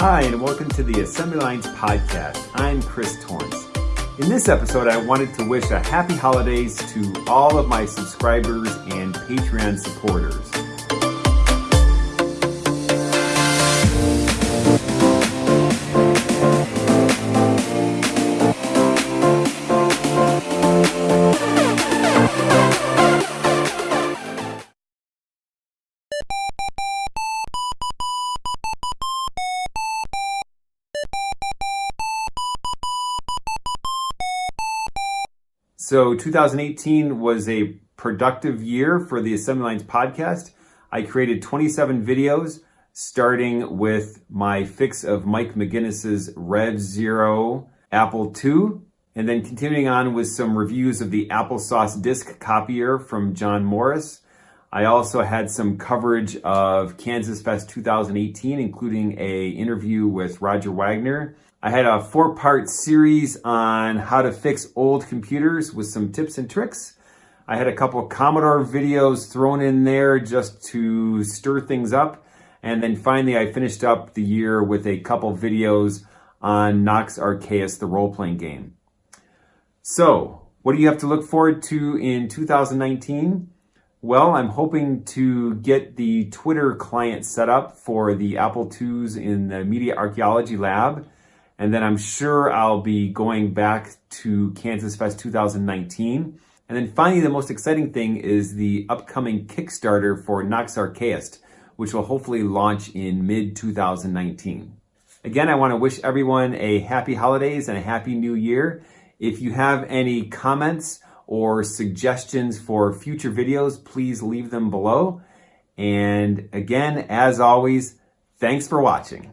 Hi, and welcome to the Assembly Lines Podcast. I'm Chris Torrence. In this episode, I wanted to wish a happy holidays to all of my subscribers and Patreon supporters. So 2018 was a productive year for the Assembly Lines podcast. I created 27 videos, starting with my fix of Mike Maginnis's Rev Zero Apple II, and then continuing on with some reviews of the applesauce disc copier from John Morris. I also had some coverage of Kansas Fest 2018, including a interview with Roger Wagner I had a four part series on how to fix old computers with some tips and tricks. I had a couple Commodore videos thrown in there just to stir things up. And then finally, I finished up the year with a couple videos on Nox Archaist, the role-playing game. So, what do you have to look forward to in 2019? Well, I'm hoping to get the Twitter client set up for the Apple IIs in the Media Archaeology Lab. And then I'm sure I'll be going back to Kansas Fest 2019. And then finally, the most exciting thing is the upcoming Kickstarter for Nox Archaist, which will hopefully launch in mid 2019. Again, I want to wish everyone a happy holidays and a happy new year. If you have any comments or suggestions for future videos, please leave them below. And again, as always, thanks for watching.